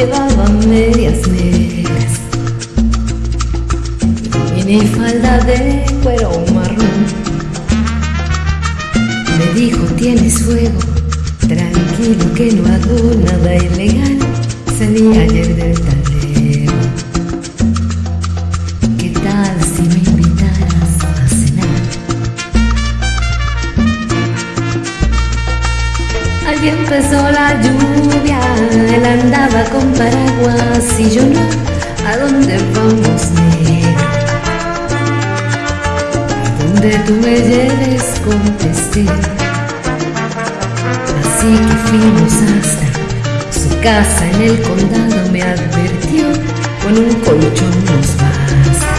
llevaba medias negras. Mini falda de cuero marrón. Me dijo tienes fuego. Tranquilo que no hago nada ilegal salí ayer del tal Allí empezó la lluvia, él andaba con paraguas y yo no. ¿A dónde vamos, negro? A donde tú me lleves, contesté. Así que fuimos hasta su casa en el condado, me advirtió, con un colchón nos basta.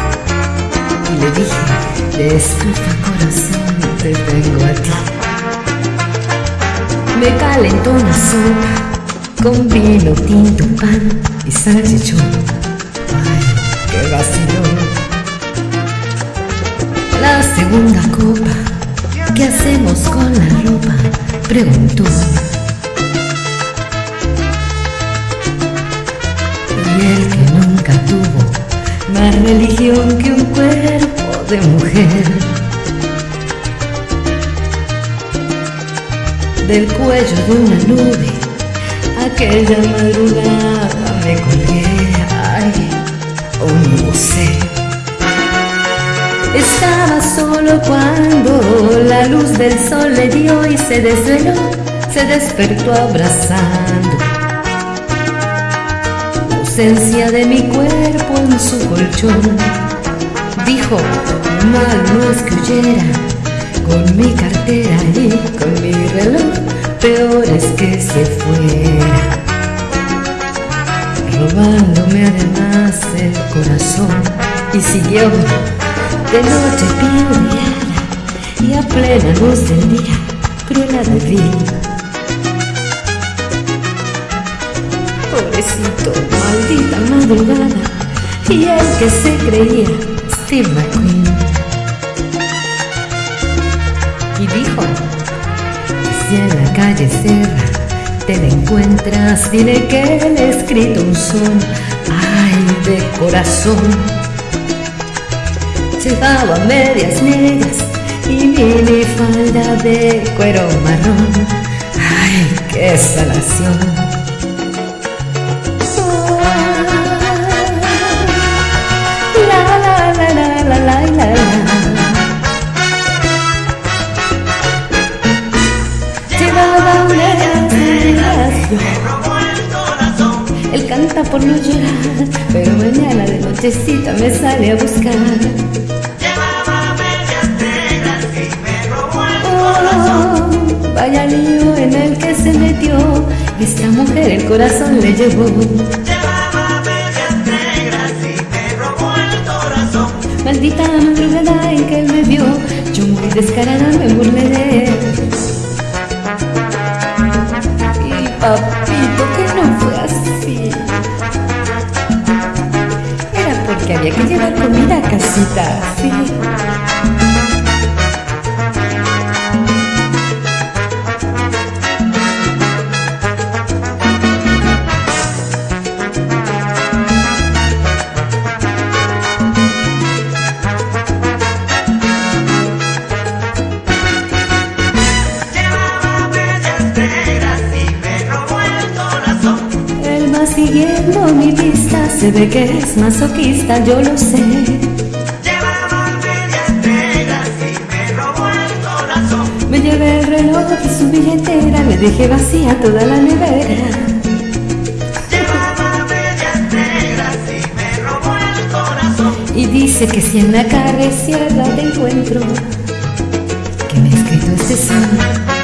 Y le dije, de estufa corazón, te tengo a ti. Me calentó una sopa con vino tinto, pan y salchichón qué vacilón. La segunda copa, ¿qué hacemos con la ropa? Preguntó. Y el que nunca tuvo más religión que un cuerpo de mujer. Del cuello de una nube, aquella madrugada me colgué. Ay, oh no sé. Estaba solo cuando la luz del sol le dio y se desveló, se despertó abrazando la ausencia de mi cuerpo en su colchón. Dijo, mal no es que huyera con mi cartera y con mi reloj, peor es que se fuera robándome además el corazón y siguió de noche piedreada y a plena luz del día cruela de vida. Pobrecito, maldita madrugada y el que se creía Steve McQueen. Si en la calle cerra te la encuentras, dile que le he escrito un son, ay, de corazón. Llevaba medias negras y mini falda de cuero marrón, ay, qué salación. Por no llorar, pero mañana de nochecita me sale a buscar. Llevaba medias negras y me robó el corazón. Oh, vaya lío en el que se metió, esta mujer el corazón le llevó. Llevaba medias negras y me robó el corazón. Maldita madrugada en que él me vio, yo muy descarada me burlé de él. Y papito, había que llevar comida a casita, sí. Siguiendo mi pista, se ve que es masoquista, yo lo sé. Llevaba medias negras y me robó el corazón. Me llevé el reloj y su billetera, le dejé vacía toda la nevera. Llevaba medias negras y me robó el corazón. Y dice que si en la carretera te encuentro, que me escrito este son.